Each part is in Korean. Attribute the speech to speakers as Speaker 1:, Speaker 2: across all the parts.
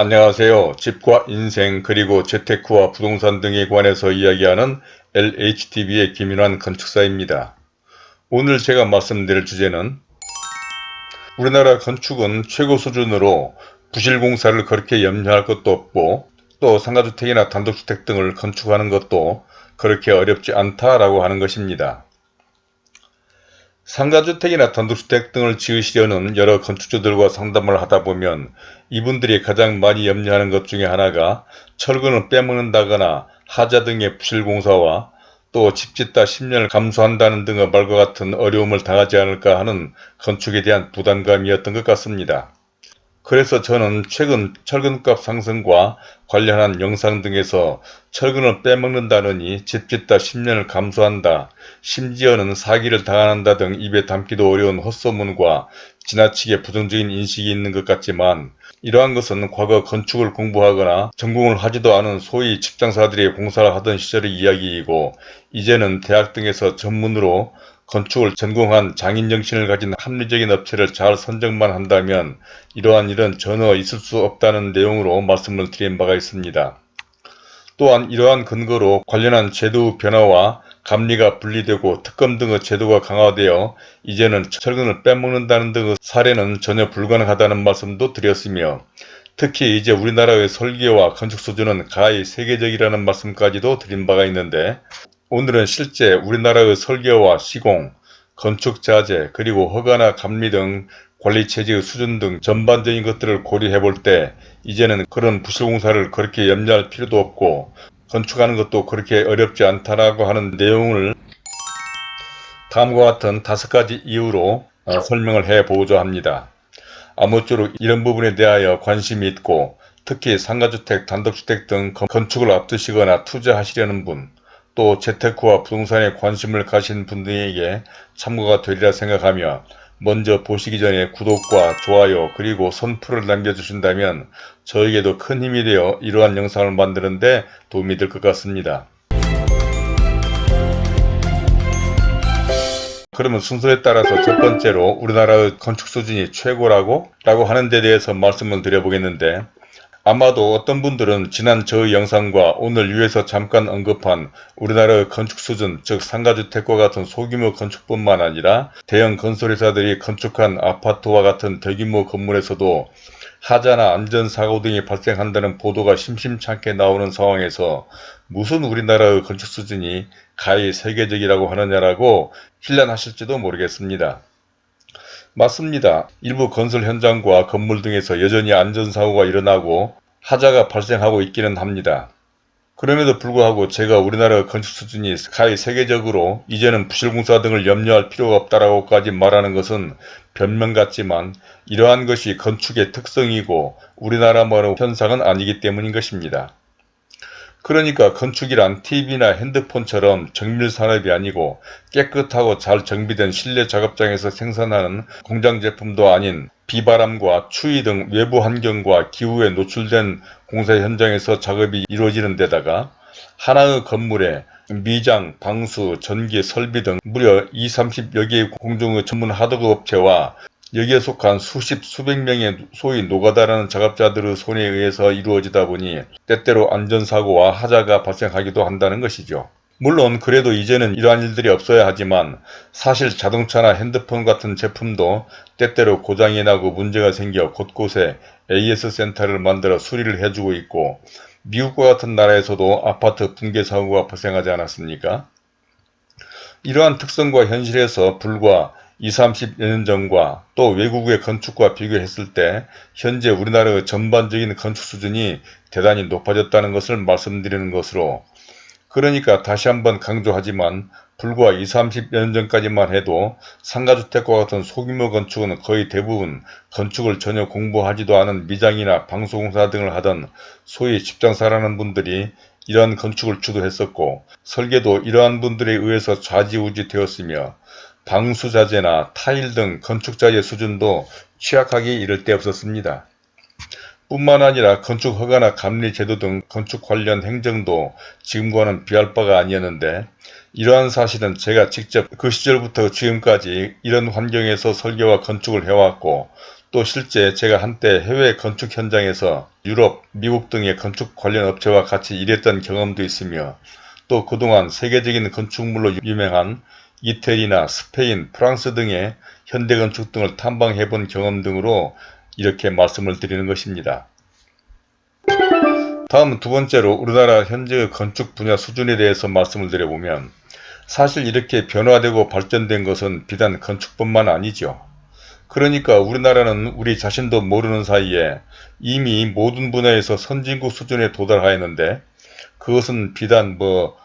Speaker 1: 안녕하세요. 집과 인생 그리고 재테크와 부동산 등에 관해서 이야기하는 LHTV의 김윤환 건축사입니다. 오늘 제가 말씀드릴 주제는 우리나라 건축은 최고 수준으로 부실공사를 그렇게 염려할 것도 없고 또 상가주택이나 단독주택 등을 건축하는 것도 그렇게 어렵지 않다라고 하는 것입니다. 상가주택이나 단독주택 등을 지으시려는 여러 건축주들과 상담을 하다 보면 이분들이 가장 많이 염려하는 것 중에 하나가 철근을 빼먹는다거나 하자 등의 부실공사와 또 집 짓다 10년을 감수한다는 등의 말과 같은 어려움을 당하지 않을까 하는 건축에 대한 부담감이었던 것 같습니다. 그래서 저는 최근 철근값 상승과 관련한 영상 등에서 철근을 빼먹는다느니 집짓다 10년을 감수한다, 심지어는 사기를 당한다 등 입에 담기도 어려운 헛소문과 지나치게 부정적인 인식이 있는 것 같지만 이러한 것은 과거 건축을 공부하거나 전공을 하지도 않은 소위 직장사들이 공사를 하던 시절의 이야기이고 이제는 대학 등에서 전문으로 건축을 전공한 장인정신을 가진 합리적인 업체를 잘 선정만 한다면 이러한 일은 전혀 있을 수 없다는 내용으로 말씀을 드린 바가 있습니다. 또한 이러한 근거로 관련한 제도 변화와 감리가 분리되고 특검 등의 제도가 강화되어 이제는 철근을 빼먹는다는 등의 사례는 전혀 불가능하다는 말씀도 드렸으며 특히 이제 우리나라의 설계와 건축 수준은 가히 세계적이라는 말씀까지도 드린 바가 있는데 오늘은 실제 우리나라의 설계와 시공, 건축 자재, 그리고 허가나 감리 등 관리체제의 수준 등 전반적인 것들을 고려해 볼 때 이제는 그런 부실공사를 그렇게 염려할 필요도 없고 건축하는 것도 그렇게 어렵지 않다라고 하는 내용을 다음과 같은 다섯 가지 이유로 어, 설명을 해 보고자 합니다. 아무쪼록 이런 부분에 대하여 관심이 있고 특히 상가주택, 단독주택 등 건축을 앞두시거나 투자하시려는 분, 또 재테크와 부동산에 관심을 가신 분들에게 참고가 되리라 생각하며 먼저 보시기 전에 구독과 좋아요 그리고 선풀을 남겨주신다면 저에게도 큰 힘이 되어 이러한 영상을 만드는데 도움이 될 것 같습니다. 그러면 순서에 따라서 첫 번째로 우리나라의 건축 수준이 최고라고 라고 하는 데 대해서 말씀을 드려보겠는데 아마도 어떤 분들은 지난 저의 영상과 오늘 위에서 잠깐 언급한 우리나라의 건축 수준 즉 상가주택과 같은 소규모 건축뿐만 아니라 대형 건설회사들이 건축한 아파트와 같은 대규모 건물에서도 하자나 안전사고 등이 발생한다는 보도가 심심찮게 나오는 상황에서 무슨 우리나라의 건축 수준이 가히 세계적이라고 하느냐라고 힐난하실지도 모르겠습니다. 맞습니다. 일부 건설 현장과 건물 등에서 여전히 안전사고가 일어나고 하자가 발생하고 있기는 합니다. 그럼에도 불구하고 제가 우리나라 건축 수준이 가히 세계적으로 이제는 부실공사 등을 염려할 필요가 없다라고까지 말하는 것은 변명 같지만 이러한 것이 건축의 특성이고 우리나라만의 현상은 아니기 때문인 것입니다. 그러니까 건축이란 TV나 핸드폰처럼 정밀산업이 아니고 깨끗하고 잘 정비된 실내 작업장에서 생산하는 공장 제품도 아닌 비바람과 추위 등 외부 환경과 기후에 노출된 공사 현장에서 작업이 이루어지는 데다가 하나의 건물에 미장, 방수, 전기, 설비 등 무려 20, 30여 개의 공중의 전문 하드웨어 업체와 여기에 속한 수십 수백 명의 소위 노가다라는 작업자들의 손에 의해서 이루어지다 보니 때때로 안전사고와 하자가 발생하기도 한다는 것이죠. 물론 그래도 이제는 이러한 일들이 없어야 하지만 사실 자동차나 핸드폰 같은 제품도 때때로 고장이 나고 문제가 생겨 곳곳에 AS 센터를 만들어 수리를 해주고 있고 미국과 같은 나라에서도 아파트 붕괴 사고가 발생하지 않았습니까? 이러한 특성과 현실에서 불과 20, 30년 전과 또 외국의 건축과 비교했을 때 현재 우리나라의 전반적인 건축 수준이 대단히 높아졌다는 것을 말씀드리는 것으로 그러니까 다시 한번 강조하지만 불과 20, 30년 전까지만 해도 상가주택과 같은 소규모 건축은 거의 대부분 건축을 전혀 공부하지도 않은 미장이나 방소공사 등을 하던 소위 집장사라는 분들이 이러한 건축을 주도했었고 설계도 이러한 분들에 의해서 좌지우지 되었으며 방수자재나 타일 등 건축자재 수준도 취약하기 이를 데 없었습니다. 뿐만 아니라 건축 허가나 감리 제도 등 건축 관련 행정도 지금과는 비할 바가 아니었는데 이러한 사실은 제가 직접 그 시절부터 지금까지 이런 환경에서 설계와 건축을 해왔고 또 실제 제가 한때 해외 건축 현장에서 유럽, 미국 등의 건축 관련 업체와 같이 일했던 경험도 있으며 또 그동안 세계적인 건축물로 유명한 이태리나 스페인, 프랑스 등의 현대건축 등을 탐방해 본 경험 등으로 이렇게 말씀을 드리는 것입니다. 다음 두 번째로 우리나라 현재의 건축 분야 수준에 대해서 말씀을 드려보면 사실 이렇게 변화되고 발전된 것은 비단 건축뿐만 아니죠. 그러니까 우리나라는 우리 자신도 모르는 사이에 이미 모든 분야에서 선진국 수준에 도달하였는데 그것은 비단 뭐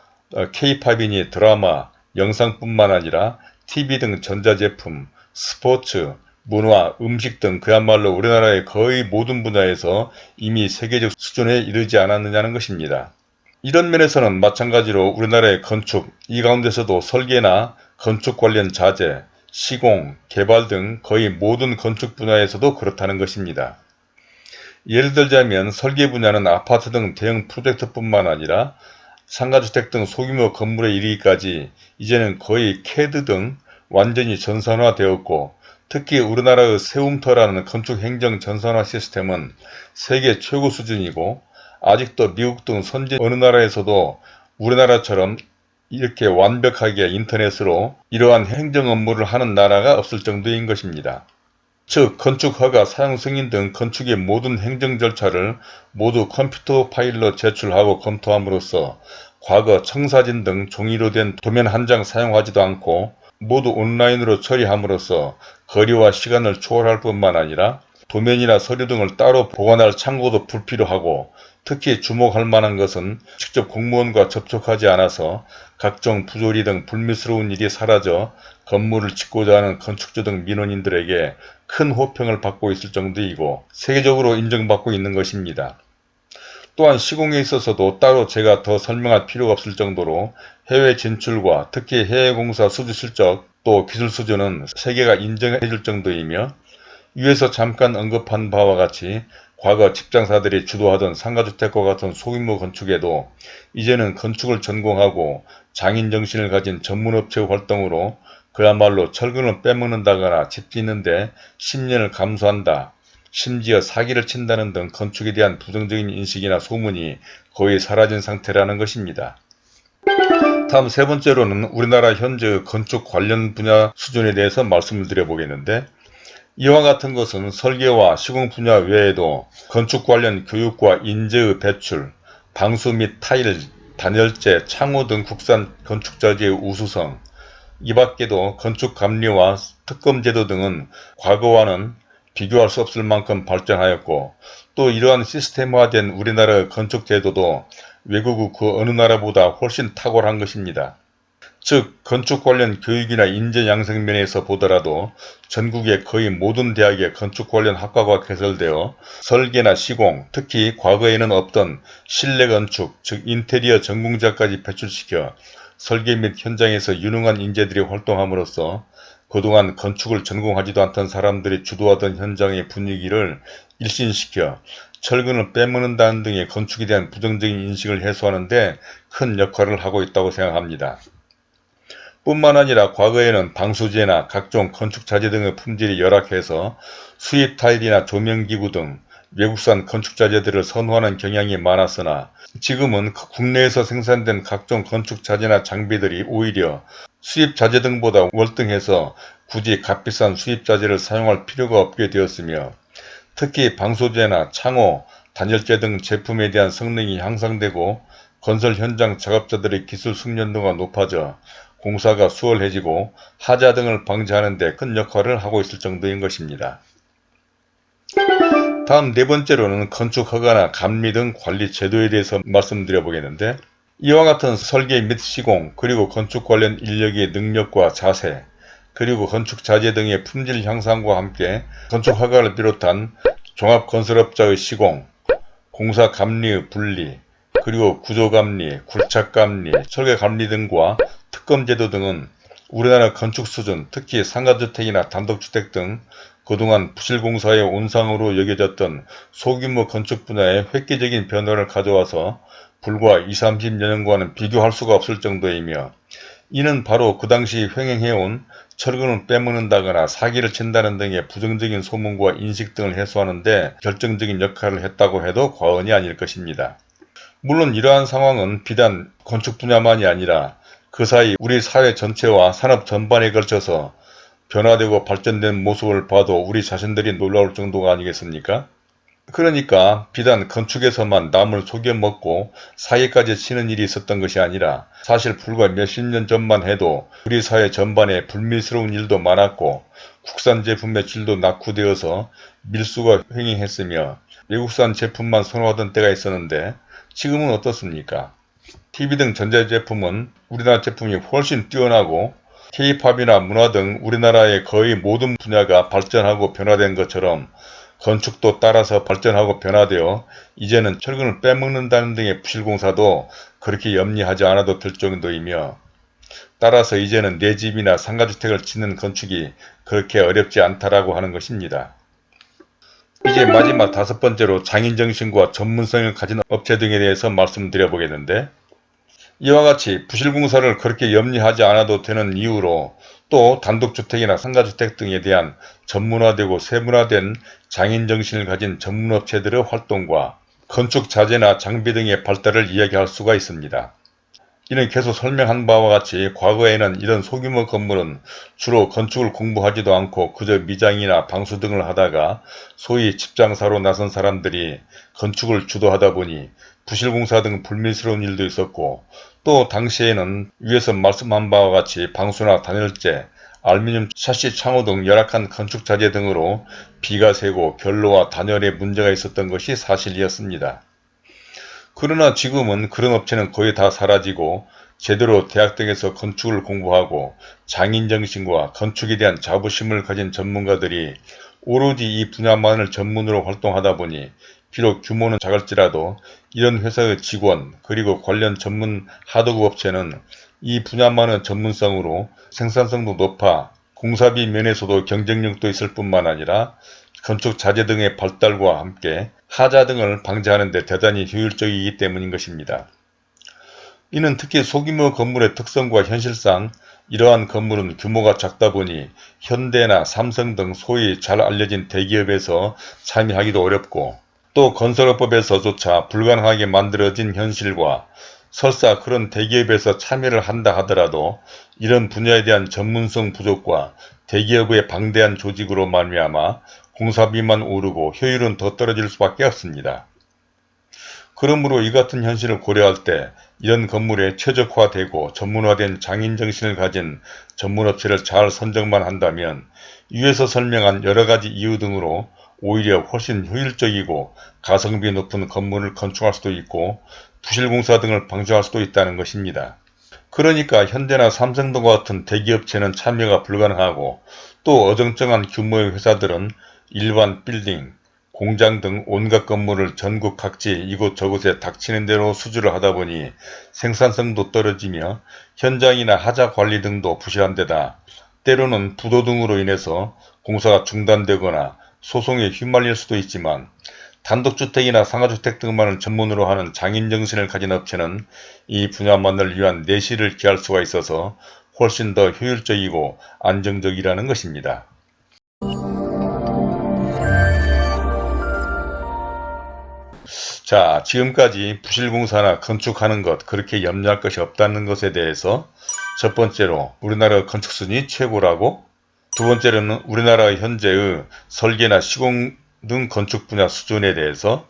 Speaker 1: 케이팝이니 어, 드라마, 영상뿐만 아니라 TV 등 전자제품, 스포츠, 문화, 음식 등 그야말로 우리나라의 거의 모든 분야에서 이미 세계적 수준에 이르지 않았느냐는 것입니다. 이런 면에서는 마찬가지로 우리나라의 건축, 이 가운데서도 설계나 건축 관련 자재, 시공, 개발 등 거의 모든 건축 분야에서도 그렇다는 것입니다. 예를 들자면 설계 분야는 아파트 등 대형 프로젝트뿐만 아니라 상가주택 등 소규모 건물에 이르기까지 이제는 거의 캐드 등 완전히 전산화되었고 특히 우리나라의 세움터라는 건축행정 전산화 시스템은 세계 최고 수준이고 아직도 미국 등 선진 어느 나라에서도 우리나라처럼 이렇게 완벽하게 인터넷으로 이러한 행정 업무를 하는 나라가 없을 정도인 것입니다. 즉 건축 허가, 사용 승인 등 건축의 모든 행정 절차를 모두 컴퓨터 파일로 제출하고 검토함으로써 과거 청사진 등 종이로 된 도면 한 장 사용하지도 않고 모두 온라인으로 처리함으로써 거리와 시간을 초월할 뿐만 아니라 도면이나 서류 등을 따로 보관할 창고도 불필요하고 특히 주목할 만한 것은 직접 공무원과 접촉하지 않아서 각종 부조리 등 불미스러운 일이 사라져 건물을 짓고자 하는 건축주 등 민원인들에게 큰 호평을 받고 있을 정도이고 세계적으로 인정받고 있는 것입니다. 또한 시공에 있어서도 따로 제가 더 설명할 필요가 없을 정도로 해외 진출과 특히 해외 공사 수주 실적 또 기술 수준은 세계가 인정해 줄 정도이며 위에서 잠깐 언급한 바와 같이 과거 직장사들이 주도하던 상가주택과 같은 소규모 건축에도 이제는 건축을 전공하고 장인정신을 가진 전문업체 활동으로 그야말로 철근을 빼먹는다거나 집 짓는데 10년을 감수한다. 심지어 사기를 친다는 등 건축에 대한 부정적인 인식이나 소문이 거의 사라진 상태라는 것입니다. 다음 세 번째로는 우리나라 현재 건축 관련 분야 수준에 대해서 말씀을 드려보겠는데 이와 같은 것은 설계와 시공 분야 외에도 건축 관련 교육과 인재의 배출, 방수 및 타일, 단열재, 창호 등 국산 건축자재의 우수성, 이 밖에도 건축 감리와 특검 제도 등은 과거와는 비교할 수 없을 만큼 발전하였고 또 이러한 시스템화된 우리나라의 건축 제도도 외국 그 어느 나라보다 훨씬 탁월한 것입니다. 즉 건축 관련 교육이나 인재 양성 면에서 보더라도 전국의 거의 모든 대학에 건축 관련 학과가 개설되어 설계나 시공, 특히 과거에는 없던 실내 건축, 즉 인테리어 전공자까지 배출시켜 설계 및 현장에서 유능한 인재들이 활동함으로써 그동안 건축을 전공하지도 않던 사람들이 주도하던 현장의 분위기를 일신시켜 철근을 빼먹는다는 등의 건축에 대한 부정적인 인식을 해소하는 데 큰 역할을 하고 있다고 생각합니다. 뿐만 아니라 과거에는 방수제나 각종 건축자재 등의 품질이 열악해서 수입 타일이나 조명기구 등 외국산 건축자재들을 선호하는 경향이 많았으나 지금은 국내에서 생산된 각종 건축자재나 장비들이 오히려 수입자재 등보다 월등해서 굳이 값비싼 수입자재를 사용할 필요가 없게 되었으며 특히 방소제나 창호, 단열재 등 제품에 대한 성능이 향상되고 건설 현장 작업자들의 기술 숙련도가 높아져 공사가 수월해지고 하자 등을 방지하는 데 큰 역할을 하고 있을 정도인 것입니다. 다음 네 번째로는 건축 허가나 감리 등 관리 제도에 대해서 말씀드려 보겠는데 이와 같은 설계 및 시공 그리고 건축 관련 인력의 능력과 자세 그리고 건축 자재 등의 품질 향상과 함께 건축 허가를 비롯한 종합건설업자의 시공, 공사 감리의 분리, 그리고 구조 감리, 굴착 감리, 설계 감리 등과 특검제도 등은 우리나라 건축 수준, 특히 상가주택이나 단독주택 등 그동안 부실공사의 온상으로 여겨졌던 소규모 건축 분야에 획기적인 변화를 가져와서 불과 20, 30년과는 비교할 수가 없을 정도이며 이는 바로 그 당시 횡행해온 철근을 빼먹는다거나 사기를 친다는 등의 부정적인 소문과 인식 등을 해소하는 데 결정적인 역할을 했다고 해도 과언이 아닐 것입니다. 물론 이러한 상황은 비단 건축 분야만이 아니라 그 사이 우리 사회 전체와 산업 전반에 걸쳐서 변화되고 발전된 모습을 봐도 우리 자신들이 놀라울 정도가 아니겠습니까? 그러니까 비단 건축에서만 남을 속여먹고 사기까지 치는 일이 있었던 것이 아니라 사실 불과 몇십 년 전만 해도 우리 사회 전반에 불미스러운 일도 많았고 국산 제품의 질도 낙후되어서 밀수가 횡행했으며 외국산 제품만 선호하던 때가 있었는데 지금은 어떻습니까? TV 등 전자제품은 우리나라 제품이 훨씬 뛰어나고 K-팝이나 문화 등 우리나라의 거의 모든 분야가 발전하고 변화된 것처럼 건축도 따라서 발전하고 변화되어 이제는 철근을 빼먹는다는 등의 부실공사도 그렇게 염려하지 않아도 될 정도이며 따라서 이제는 내 집이나 상가주택을 짓는 건축이 그렇게 어렵지 않다라고 하는 것입니다. 이제 마지막 다섯 번째로 장인정신과 전문성을 가진 업체 등에 대해서 말씀드려 보겠는데 이와 같이 부실공사를 그렇게 염려하지 않아도 되는 이유로 또 단독주택이나 상가주택 등에 대한 전문화되고 세분화된 장인정신을 가진 전문업체들의 활동과 건축자재나 장비 등의 발달을 이야기할 수가 있습니다. 이는 계속 설명한 바와 같이 과거에는 이런 소규모 건물은 주로 건축을 공부하지도 않고 그저 미장이나 방수 등을 하다가 소위 집장사로 나선 사람들이 건축을 주도하다 보니 부실공사 등 불미스러운 일도 있었고 또 당시에는 위에서 말씀한 바와 같이 방수나 단열재, 알루미늄 샤시 창호 등 열악한 건축 자재 등으로 비가 새고 결로와 단열에 문제가 있었던 것이 사실이었습니다. 그러나 지금은 그런 업체는 거의 다 사라지고 제대로 대학 등에서 건축을 공부하고 장인정신과 건축에 대한 자부심을 가진 전문가들이 오로지 이 분야만을 전문으로 활동하다 보니 비록 규모는 작을지라도 이런 회사의 직원 그리고 관련 전문 하드급 업체는 이 분야만의 전문성으로 생산성도 높아 공사비 면에서도 경쟁력도 있을 뿐만 아니라 건축 자재 등의 발달과 함께 하자 등을 방지하는 데 대단히 효율적이기 때문인 것입니다. 이는 특히 소규모 건물의 특성과 현실상 이러한 건물은 규모가 작다 보니 현대나 삼성 등 소위 잘 알려진 대기업에서 참여하기도 어렵고 또 건설업법에서조차 불가능하게 만들어진 현실과 설사 그런 대기업에서 참여를 한다 하더라도 이런 분야에 대한 전문성 부족과 대기업의 방대한 조직으로 말미암아 공사비만 오르고 효율은 더 떨어질 수밖에 없습니다. 그러므로 이 같은 현실을 고려할 때 이런 건물에 최적화되고 전문화된 장인정신을 가진 전문업체를 잘 선정만 한다면 위에서 설명한 여러가지 이유 등으로 오히려 훨씬 효율적이고 가성비 높은 건물을 건축할 수도 있고 부실공사 등을 방지할 수도 있다는 것입니다. 그러니까 현대나 삼성 등과 같은 대기업체는 참여가 불가능하고 또 어정쩡한 규모의 회사들은 일반 빌딩, 공장 등 온갖 건물을 전국 각지 이곳저곳에 닥치는 대로 수주를 하다 보니 생산성도 떨어지며 현장이나 하자 관리 등도 부실한 데다 때로는 부도 등으로 인해서 공사가 중단되거나 소송에 휘말릴 수도 있지만 단독주택이나 상가주택 등만을 전문으로 하는 장인정신을 가진 업체는 이 분야만을 위한 내실을 기할 수가 있어서 훨씬 더 효율적이고 안정적이라는 것입니다. 자 지금까지 부실공사나 건축하는 것 그렇게 염려할 것이 없다는 것에 대해서 첫 번째로 우리나라 건축순위 최고라고 두 번째로는 우리나라 현재의 설계나 시공 등 건축 분야 수준에 대해서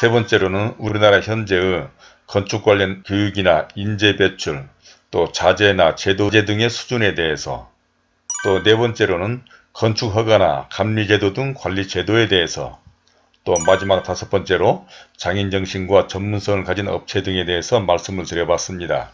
Speaker 1: 세 번째로는 우리나라 현재의 건축 관련 교육이나 인재 배출 또 자재나 제도제 등의 수준에 대해서 또 네 번째로는 건축 허가나 감리제도 등 관리 제도에 대해서 또 마지막 다섯 번째로 장인 정신과 전문성을 가진 업체 등에 대해서 말씀을 드려봤습니다.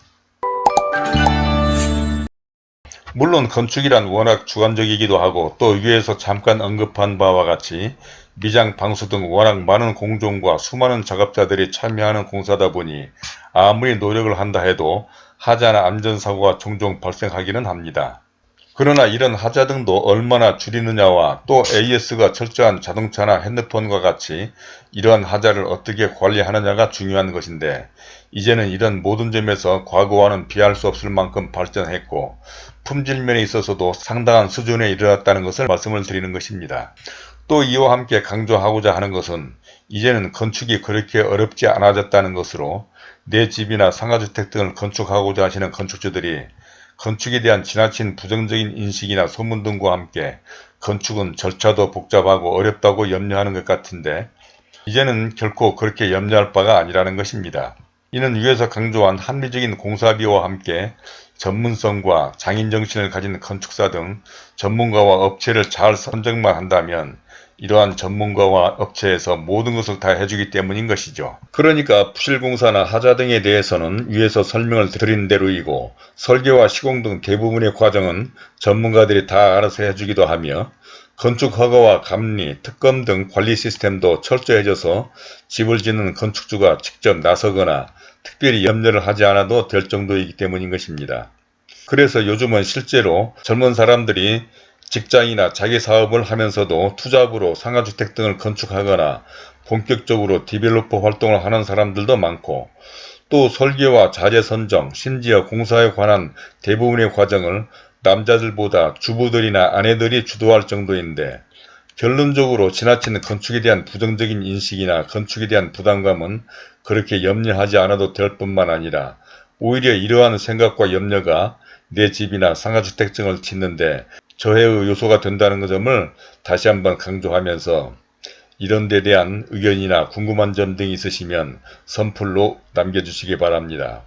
Speaker 1: 물론 건축이란 워낙 주관적이기도 하고 또 위에서 잠깐 언급한 바와 같이 미장, 방수 등 워낙 많은 공종과 수많은 작업자들이 참여하는 공사다 보니 아무리 노력을 한다 해도 하자나 안전사고가 종종 발생하기는 합니다. 그러나 이런 하자 등도 얼마나 줄이느냐와 또 AS가 철저한 자동차나 핸드폰과 같이 이러한 하자를 어떻게 관리하느냐가 중요한 것인데 이제는 이런 모든 점에서 과거와는 비할 수 없을 만큼 발전했고 품질면에 있어서도 상당한 수준에 이르렀다는 것을 말씀을 드리는 것입니다. 또 이와 함께 강조하고자 하는 것은 이제는 건축이 그렇게 어렵지 않아졌다는 것으로 내 집이나 상가주택 등을 건축하고자 하시는 건축주들이 건축에 대한 지나친 부정적인 인식이나 소문 등과 함께 건축은 절차도 복잡하고 어렵다고 염려하는 것 같은데 이제는 결코 그렇게 염려할 바가 아니라는 것입니다. 이는 위에서 강조한 합리적인 공사비와 함께 전문성과 장인정신을 가진 건축사 등 전문가와 업체를 잘 선정만 한다면 이러한 전문가와 업체에서 모든 것을 다 해주기 때문인 것이죠. 그러니까 부실공사나 하자 등에 대해서는 위에서 설명을 드린 대로이고 설계와 시공 등 대부분의 과정은 전문가들이 다 알아서 해주기도 하며 건축허가와 감리, 특검 등 관리 시스템도 철저해져서 집을 짓는 건축주가 직접 나서거나 특별히 염려를 하지 않아도 될 정도이기 때문인 것입니다. 그래서 요즘은 실제로 젊은 사람들이 직장이나 자기 사업을 하면서도 투잡으로 상가주택 등을 건축하거나 본격적으로 developer 활동을 하는 사람들도 많고 또 설계와 자재 선정, 심지어 공사에 관한 대부분의 과정을 남자들보다 주부들이나 아내들이 주도할 정도인데 결론적으로 지나친 건축에 대한 부정적인 인식이나 건축에 대한 부담감은 그렇게 염려하지 않아도 될 뿐만 아니라 오히려 이러한 생각과 염려가 내 집이나 상가주택증을 짓는데 저해의 요소가 된다는 점을 다시 한번 강조하면서 이런 데 대한 의견이나 궁금한 점 등이 있으시면 선플로 남겨주시기 바랍니다.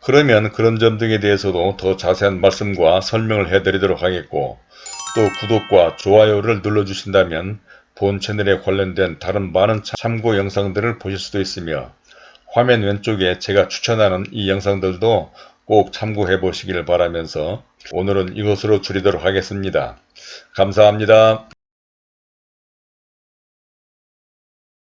Speaker 1: 그러면 그런 점 등에 대해서도 더 자세한 말씀과 설명을 해드리도록 하겠고 또 구독과 좋아요를 눌러주신다면 본 채널에 관련된 다른 많은 참고 영상들을 보실 수도 있으며 화면 왼쪽에 제가 추천하는 이 영상들도 꼭 참고해 보시길 바라면서 오늘은 이것으로 줄이도록 하겠습니다. 감사합니다.